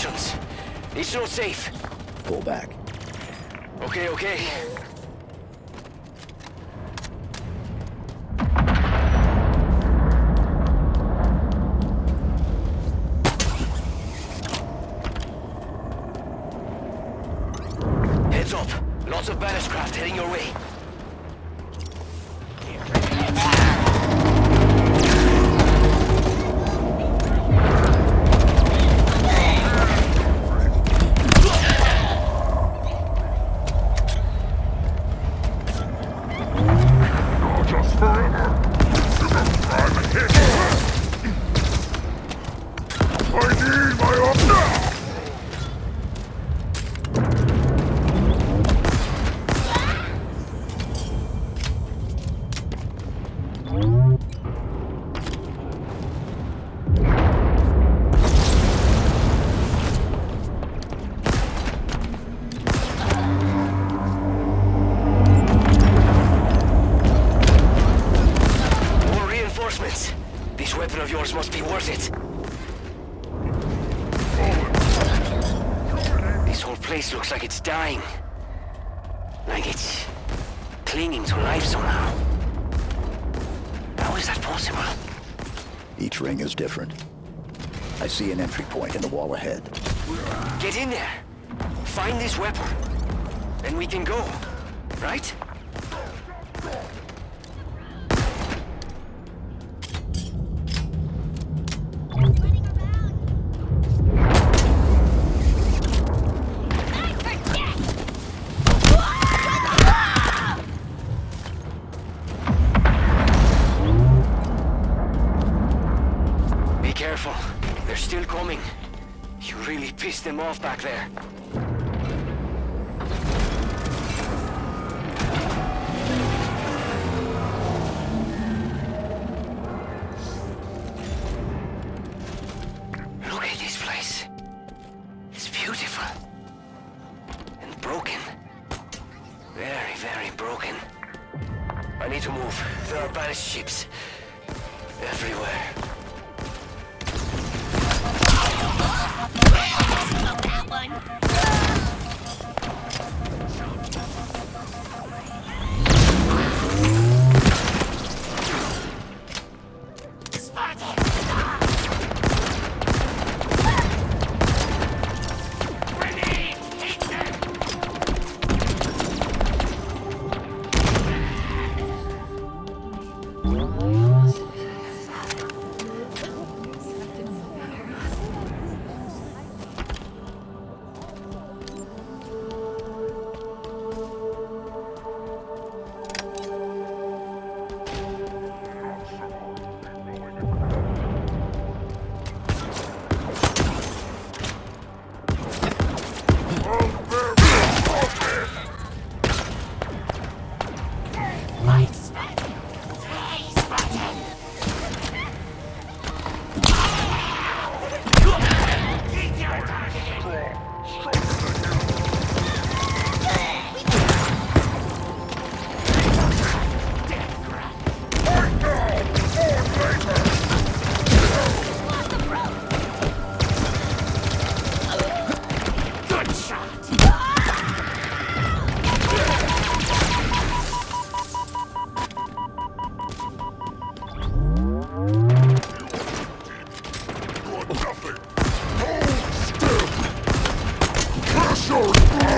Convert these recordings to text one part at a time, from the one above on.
directions. It's not safe. Pull back. Okay, okay. Like it's dying. Like it's clinging to life somehow. How is that possible? Each ring is different. I see an entry point in the wall ahead. Get in there. Find this weapon. Then we can go. Right? Off back there. Sure.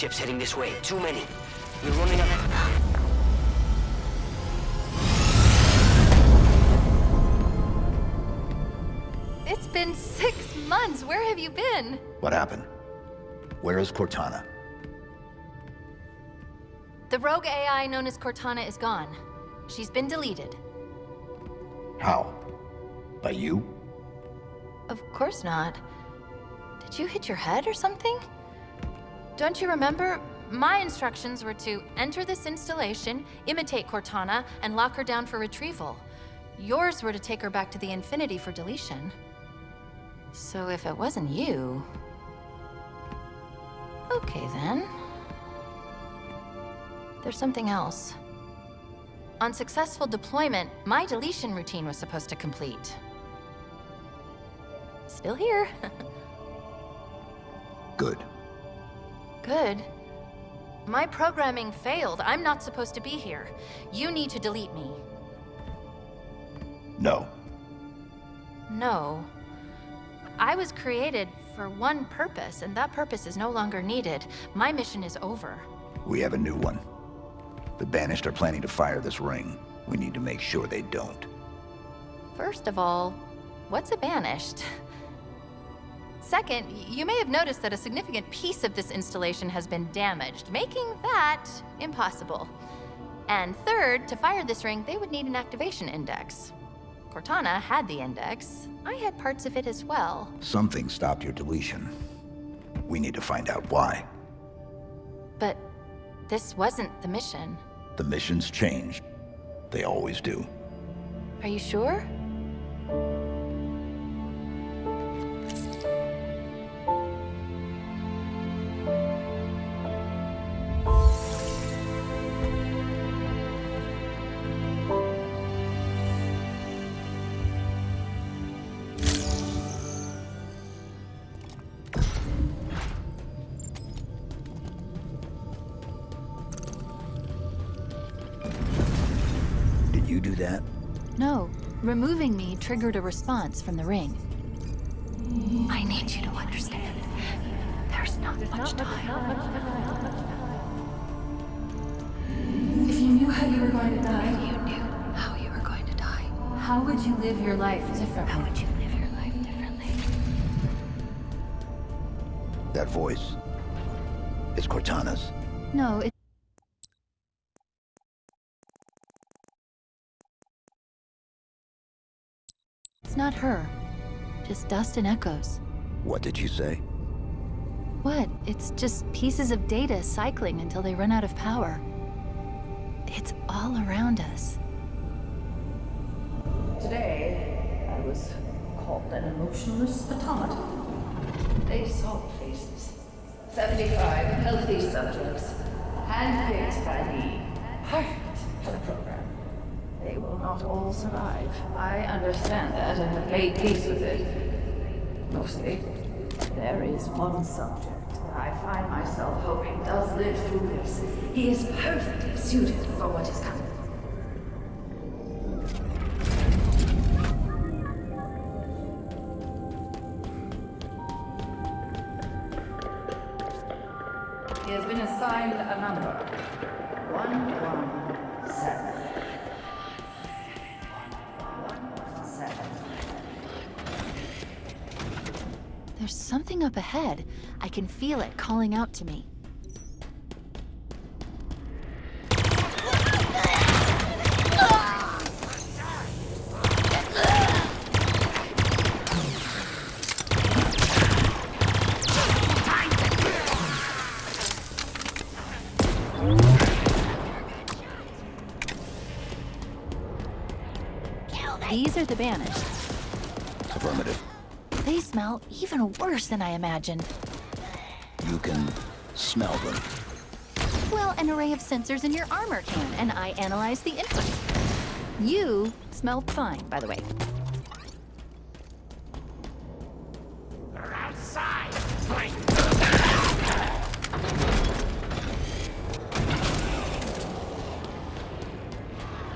Ships heading this way. Too many. We're running out of... It's been six months. Where have you been? What happened? Where is Cortana? The rogue AI known as Cortana is gone. She's been deleted. How? By you? Of course not. Did you hit your head or something? Don't you remember? My instructions were to enter this installation, imitate Cortana, and lock her down for retrieval. Yours were to take her back to the Infinity for deletion. So if it wasn't you... Okay then. There's something else. On successful deployment, my deletion routine was supposed to complete. Still here. Good. Good. My programming failed. I'm not supposed to be here. You need to delete me. No. No. I was created for one purpose, and that purpose is no longer needed. My mission is over. We have a new one. The Banished are planning to fire this ring. We need to make sure they don't. First of all, what's a banished? Second, you may have noticed that a significant piece of this installation has been damaged, making that impossible. And third, to fire this ring, they would need an activation index. Cortana had the index. I had parts of it as well. Something stopped your deletion. We need to find out why. But this wasn't the mission. The missions changed. They always do. Are you sure? Triggered a response from the ring. I need you to understand. There's not much time. If you knew how you were going to die, You knew how you were going to die. how would you live your life differently? How would you live your life differently? That voice. It's Cortana's. No, It's dust and echoes. What did you say? What? It's just pieces of data cycling until they run out of power. It's all around us. Today, I was called an emotionless automaton. They saw faces. 75 healthy subjects, handpicked by me. Perfect for the program. They will not all survive. I understand that and have made peace with it. Mostly. There is one subject that I find myself hoping does live through this. He is perfectly suited for what is coming. He has been assigned a number. Up ahead. I can feel it calling out to me. These are the banished. Affirmative. They smell even worse than I imagined. You can smell them. Well, an array of sensors in your armor can, and I analyze the input. You smell fine, by the way.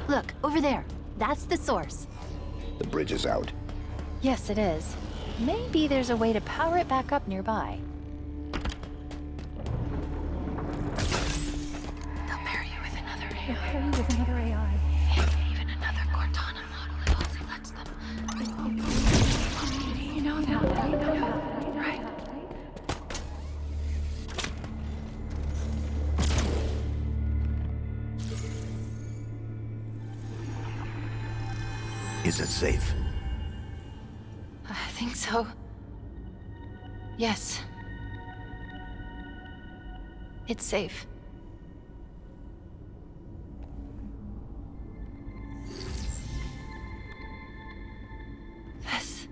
Look, over there. That's the source. The bridge is out. Yes, it is. Maybe there's a way to power it back up nearby. They'll pair you with another AI. Safe. This...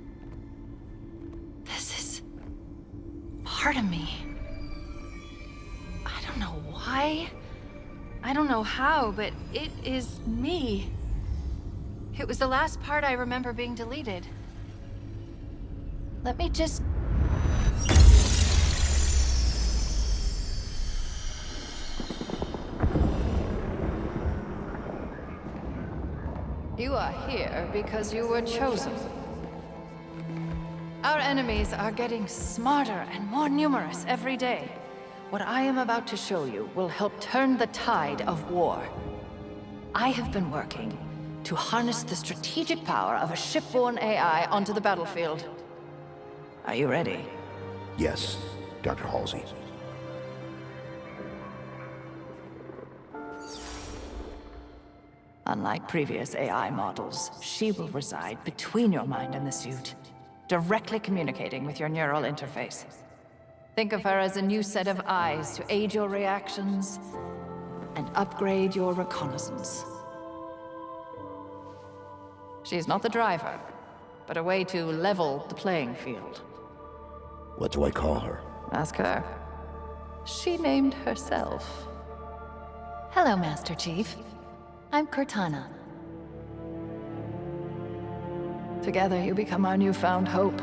This is... part of me. I don't know why. I don't know how, but it is me. It was the last part I remember being deleted. Let me just... You are here because you were chosen. Our enemies are getting smarter and more numerous every day. What I am about to show you will help turn the tide of war. I have been working to harness the strategic power of a shipborne AI onto the battlefield. Are you ready? Yes, Dr. Halsey. Unlike previous AI models, she will reside between your mind and the suit, directly communicating with your neural interface. Think of her as a new set of eyes to aid your reactions and upgrade your reconnaissance. She is not the driver, but a way to level the playing field. What do I call her? Ask her. She named herself. Hello, Master Chief. I'm Cortana. Together you become our newfound hope.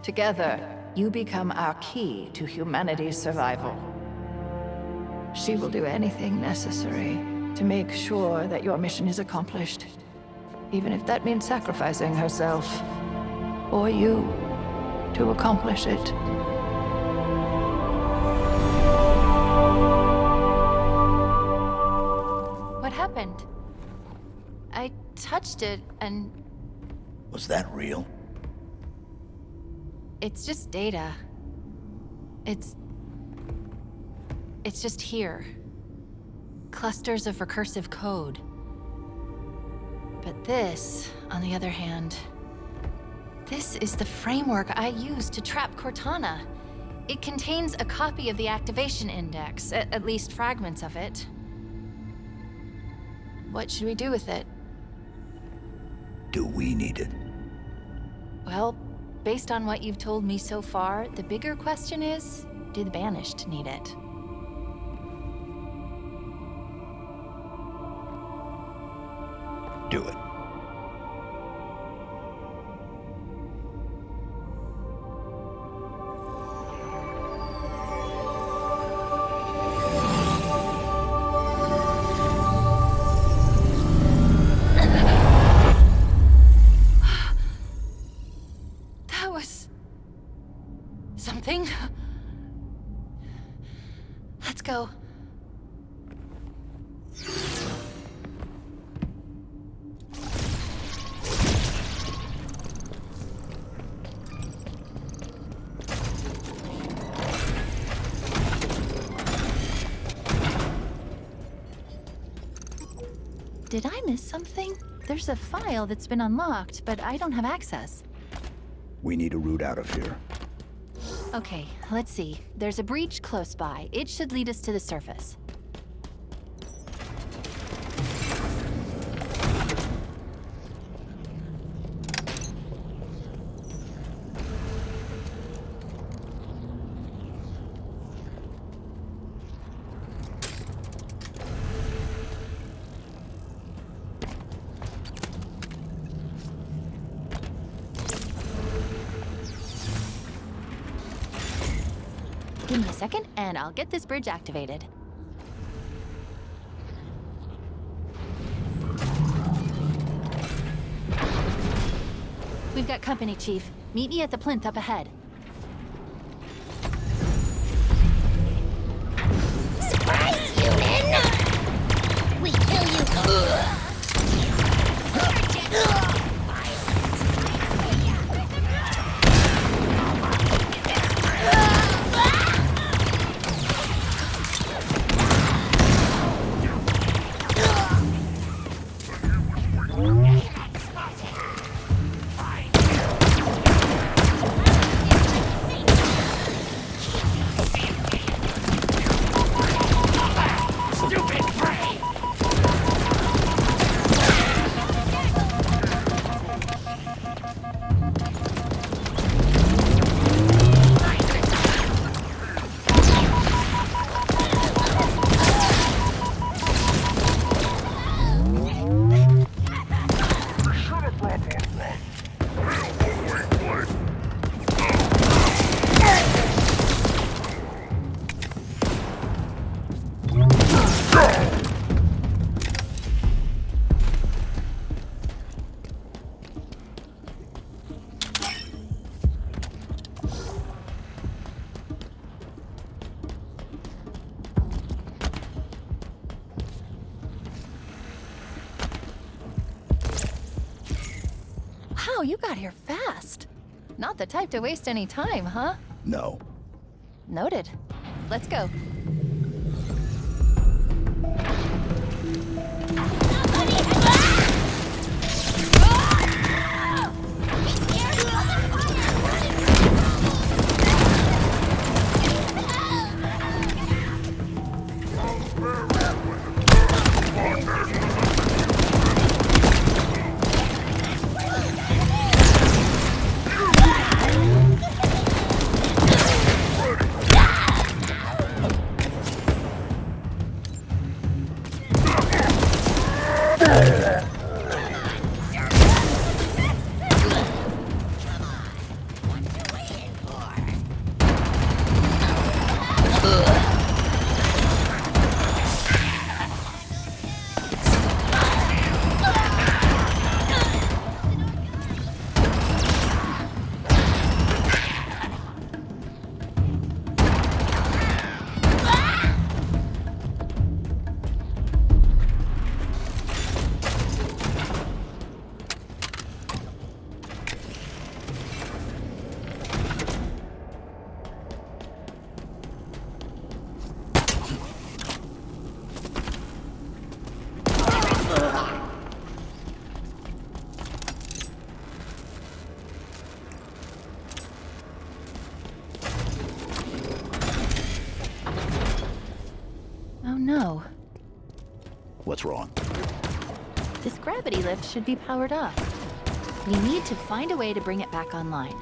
Together, you become our key to humanity's survival. She will do anything necessary to make sure that your mission is accomplished. Even if that means sacrificing herself, or you, to accomplish it. Happened? I touched it, and Was that real? it's just data. It's... It's just here. Clusters of recursive code. But this, on the other hand... This is the framework I use to trap Cortana. It contains a copy of the activation index, at least fragments of it. What should we do with it? Do we need it? Well, based on what you've told me so far, the bigger question is, do the Banished need it? It. There's a file that's been unlocked, but I don't have access. We need a route out of here. Okay, let's see. There's a breach close by. It should lead us to the surface. I'll get this bridge activated. We've got company, Chief. Meet me at the plinth up ahead. Wow, you got here fast. Not the type to waste any time, huh? No. Noted. Let's go. Lift should be powered up. We need to find a way to bring it back online.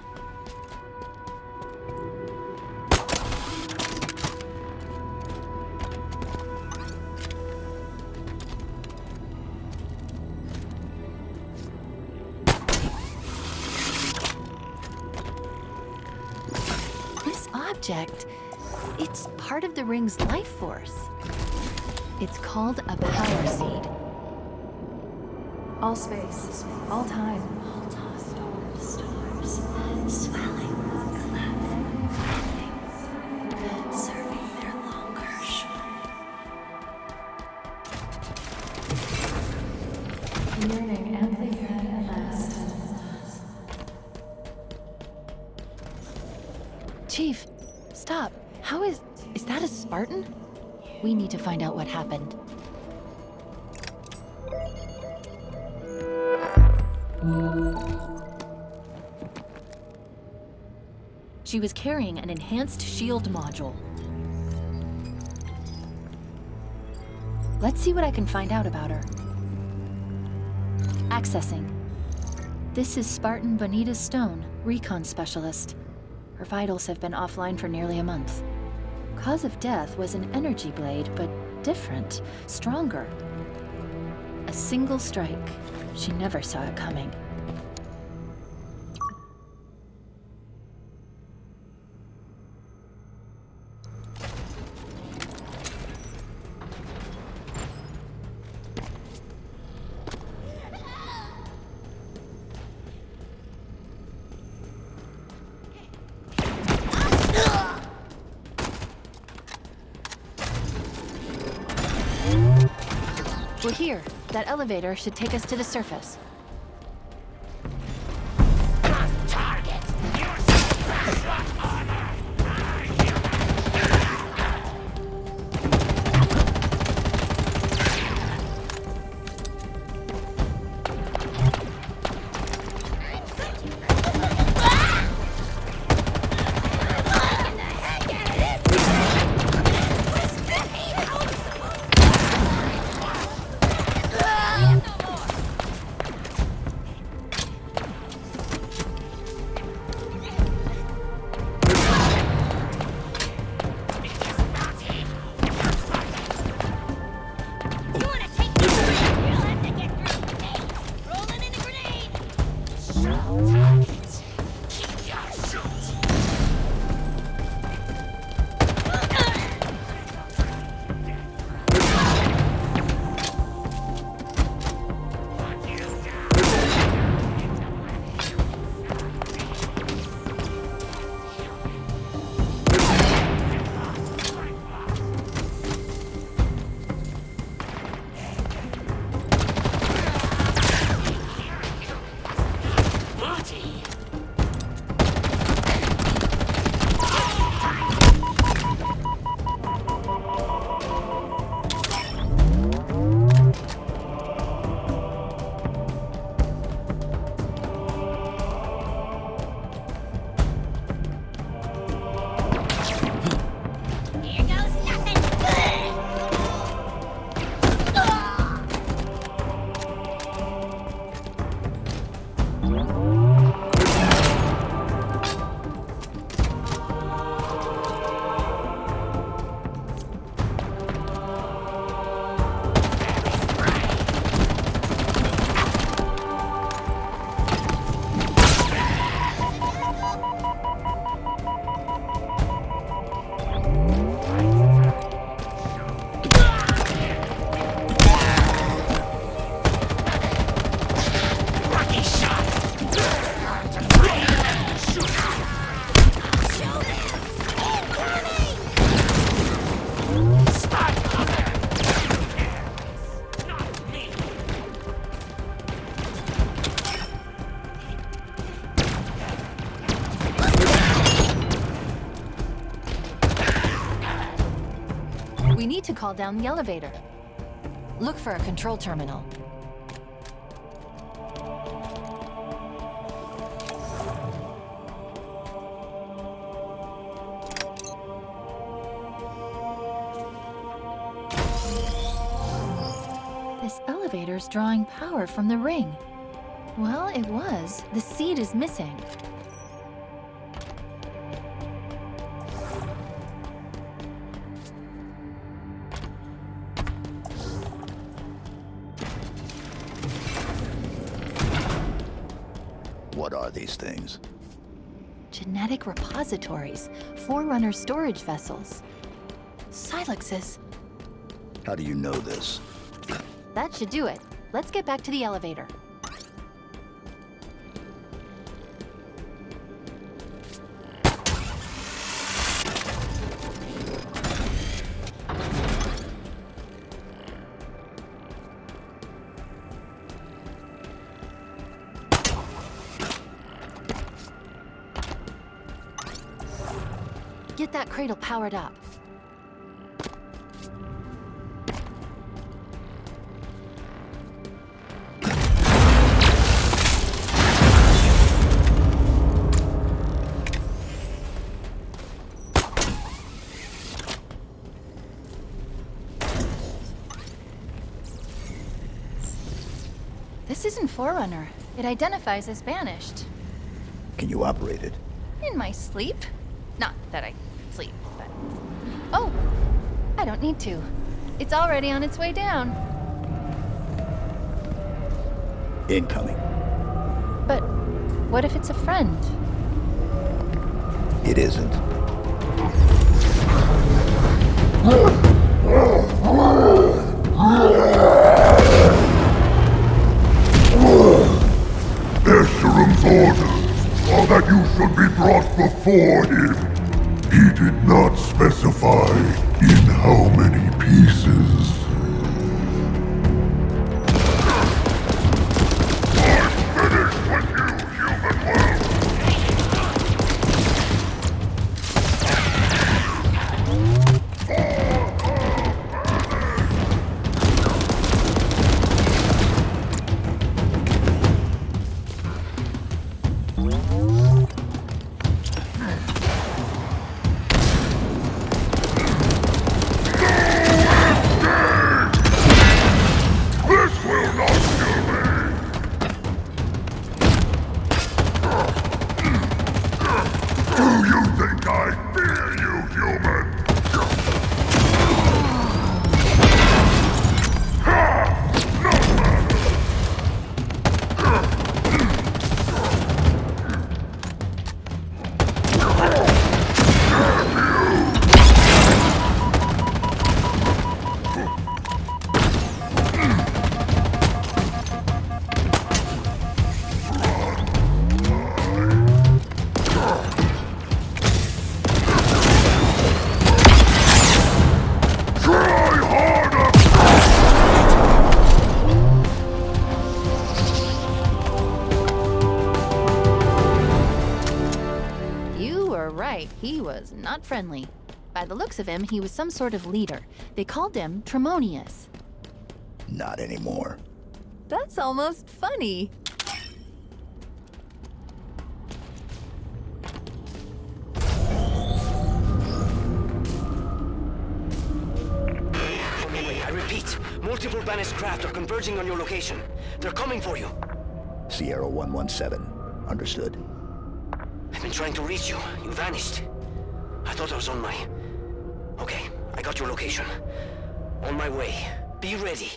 This object, it's part of the ring's life force. It's called space. All time. All time. Stars, stars, swelling, serving their longer shore. Chief, stop. How is... is that a Spartan? We need to find out what happened. She was carrying an enhanced shield module. Let's see what I can find out about her. Accessing. This is Spartan Bonita Stone, recon specialist. Her vitals have been offline for nearly a month. Cause of death was an energy blade, but different, stronger. A single strike. She never saw it coming. Elevator should take us to the surface. Call down the elevator. Look for a control terminal. This elevator's drawing power from the ring. Well, it was. The seed is missing. Things? Genetic repositories, Forerunner storage vessels. Silexes. How do you know this? That should do it. Let's get back to the elevator. Cradle powered up. This isn't Forerunner. It identifies as banished. Can you operate it? In my sleep. Not that I sleep, but... Oh! I don't need to. It's already on its way down. Incoming. But what if it's a friend? It isn't. Escharum's orders are that you should be brought before him. Did not specify in how many pieces. Not friendly. By the looks of him, he was some sort of leader. They called him Tremonius. Not anymore. That's almost funny. I repeat, multiple banished craft are converging on your location. They're coming for you. Sierra 117. Understood. I've been trying to reach you. You vanished. I thought I was on my... Okay, I got your location. On my way. Be ready.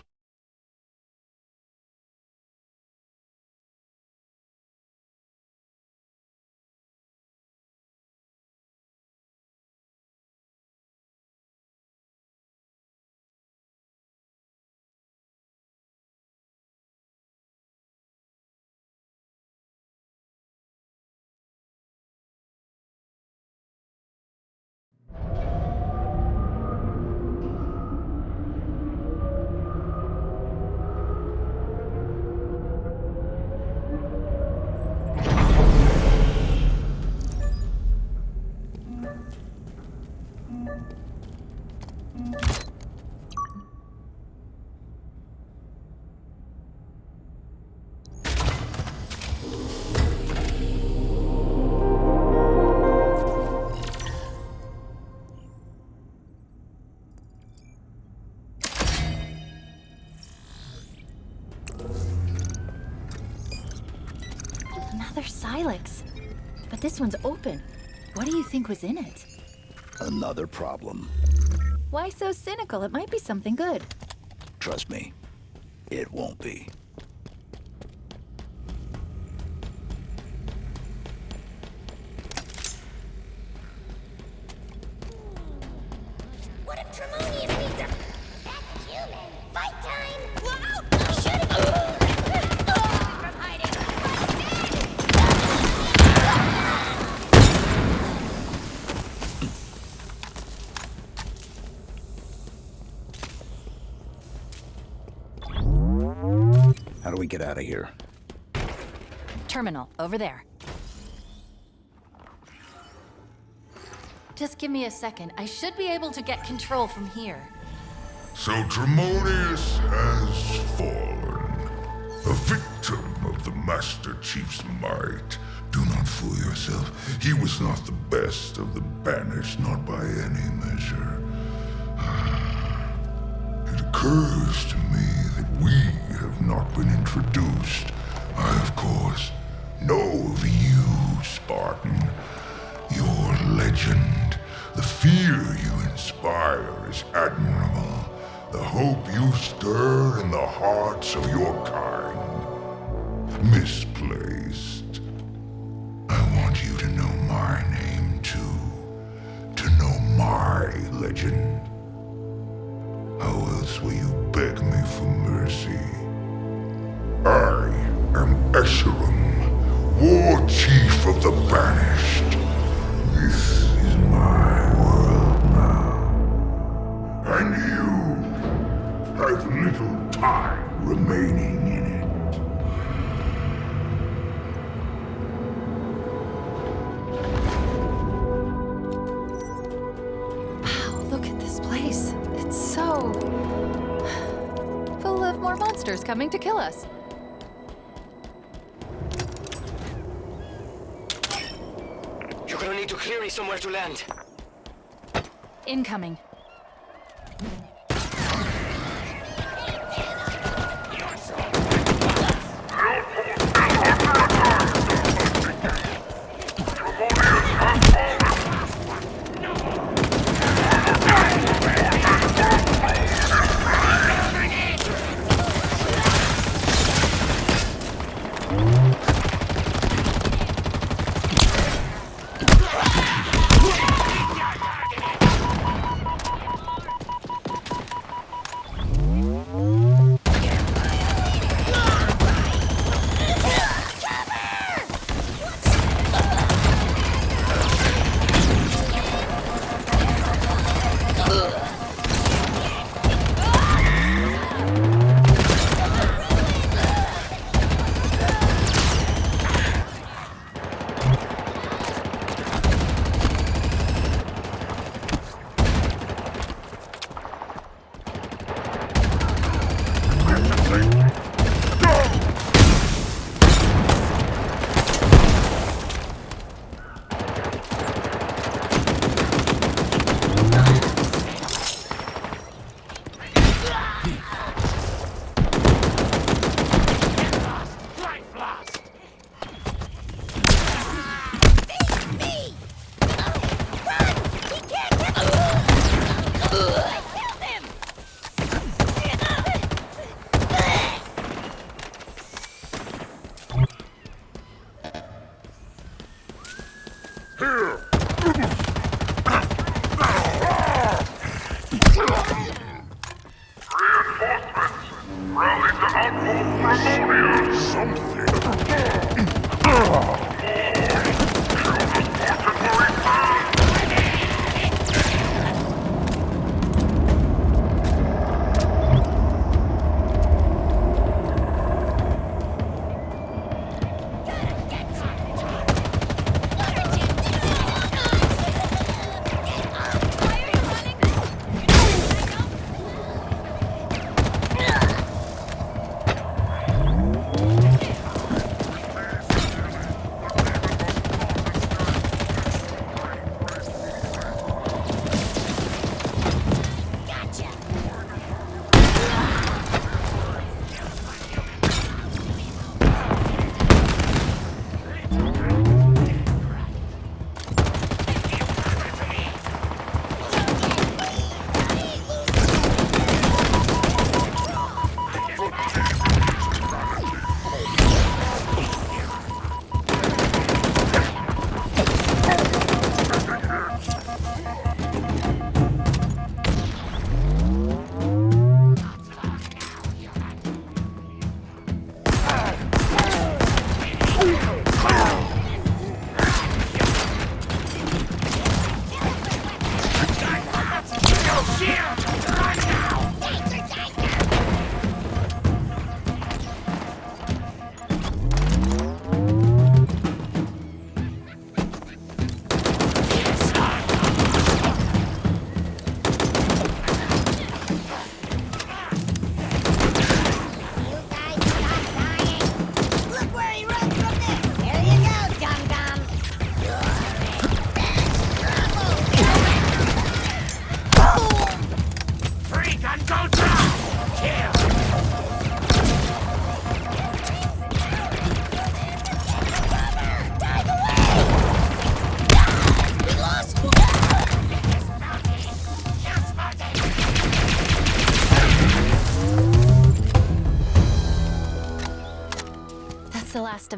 Silex. But this one's open. What do you think was in it? Another problem. Why so cynical? It might be something good. Trust me, it won't be. What if Tremonius needs a... That's human. Fight time! Terminal, over there. Just give me a second. I should be able to get control from here. So Tremonius has fallen. A victim of the Master Chief's might. Do not fool yourself. He was not the best of the banished, not by any measure. It occurs to me that we have not been introduced. I, of course, know of you, Spartan. Your legend, the fear you inspire is admirable. The hope you stir in the hearts of your kind. Misplaced. I want you to know my name too. To know my legend. How else will you beg me for mercy? I am War Of the Banished. This is my world now. And you have little time remaining in it. Wow, look at this place. It's so. full of more monsters coming to kill us. You're gonna need to clear me somewhere to Incoming.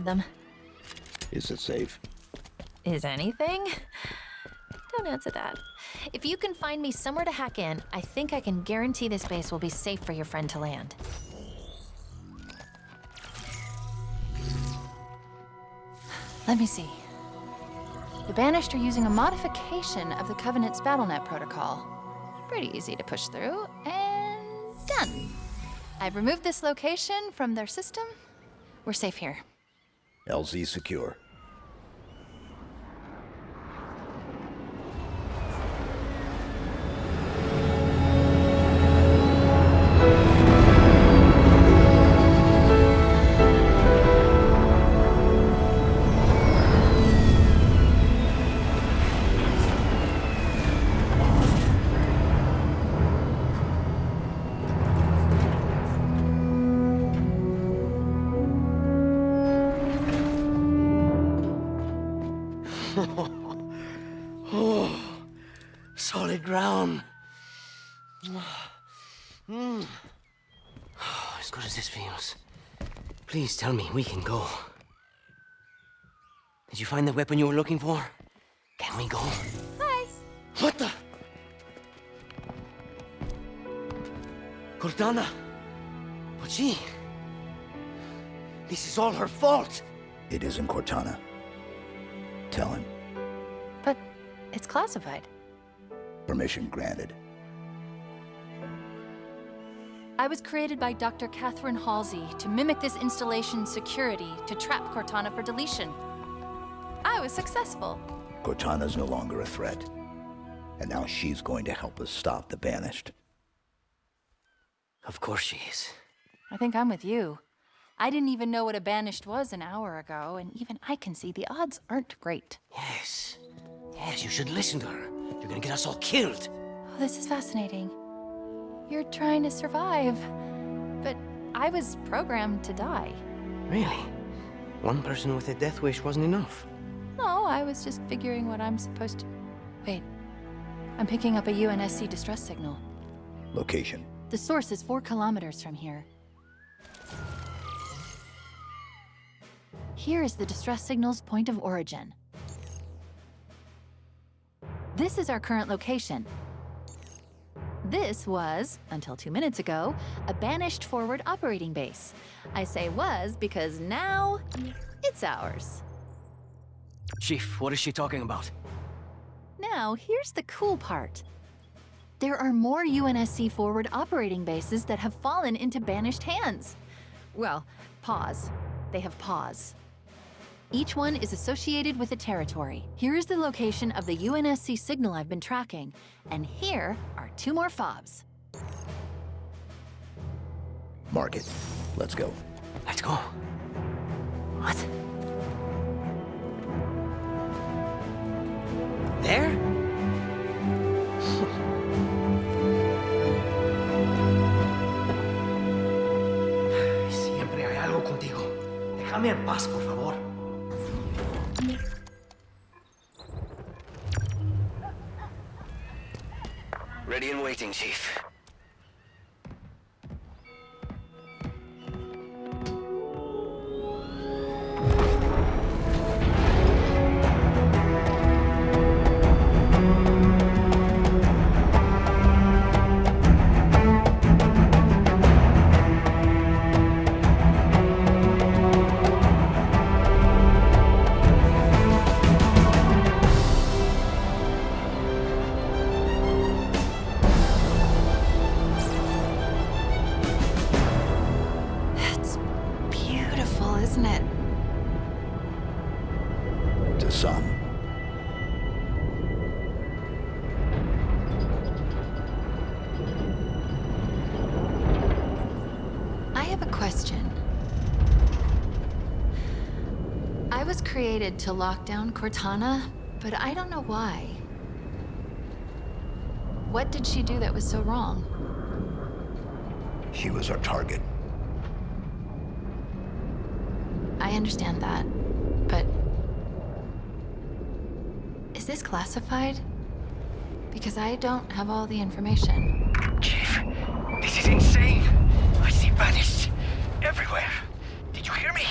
Them. Is it safe? Is anything? Don't answer that. If you can find me somewhere to hack in, I think I can guarantee this base will be safe for your friend to land. Let me see. The Banished are using a modification of the Covenant's BattleNet protocol. Pretty easy to push through, and done. I've removed this location from their system. We're safe here. LZ secure. Please tell me we can go. Did you find the weapon you were looking for? Can we go? Hi. What the? Cortana. But she... This is all her fault. It isn't Cortana. Tell him. But it's classified. Permission granted. I was created by Dr. Catherine Halsey to mimic this installation's security to trap Cortana for deletion. I was successful. Cortana's no longer a threat. And now she's going to help us stop the Banished. Of course she is. I think I'm with you. I didn't even know what a banished was an hour ago, and even I can see the odds aren't great. Yes. Yes, you should listen to her. You're gonna get us all killed. Oh, this is fascinating. You're trying to survive, but I was programmed to die. Really? One person with a death wish wasn't enough. No, I was just figuring what I'm supposed to. Wait. I'm picking up a UNSC distress signal. Location. The source is four kilometers from here. Here is the distress signal's point of origin. This is our current location. This was, until two minutes ago, a banished forward operating base. I say was because now it's ours. Chief, what is she talking about? Now, here's the cool part. There are more UNSC forward operating bases that have fallen into banished hands. Well, pause. They have pause. Each one is associated with a territory. Here is the location of the UNSC signal I've been tracking, and here are two more fobs. Mark it. Let's go. Let's go. What? There? Siempre hay algo contigo. Déjame en paz, por favor. Chief. Created to lock down Cortana, but I don't know why. What did she do that was so wrong? She was our target. I understand that, but... Is this classified? Because I don't have all the information. Chief, this is insane. I see banished everywhere. Did you hear me?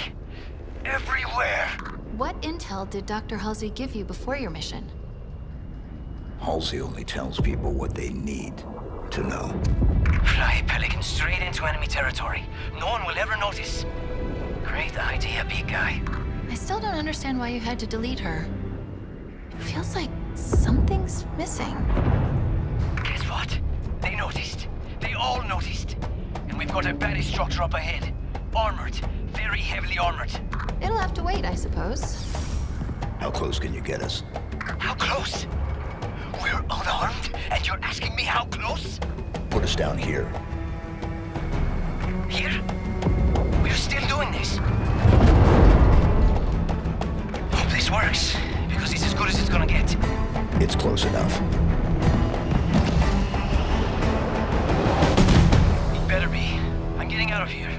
everywhere. What intel did Dr. Halsey give you before your mission? Halsey only tells people what they need to know. Fly Pelican straight into enemy territory. No one will ever notice. Great idea, big guy. I still don't understand why you had to delete her. It feels like something's missing. Guess what? They noticed. They all noticed. And we've got a banished structure up ahead. Armored. Very heavily armored. It'll have to wait, I suppose. How close can you get us? How close? We're unarmed, and you're asking me how close? Put us down here. Here? We're still doing this. Hope this works, because it's as good as it's gonna get. It's close enough. It better be. I'm getting out of here.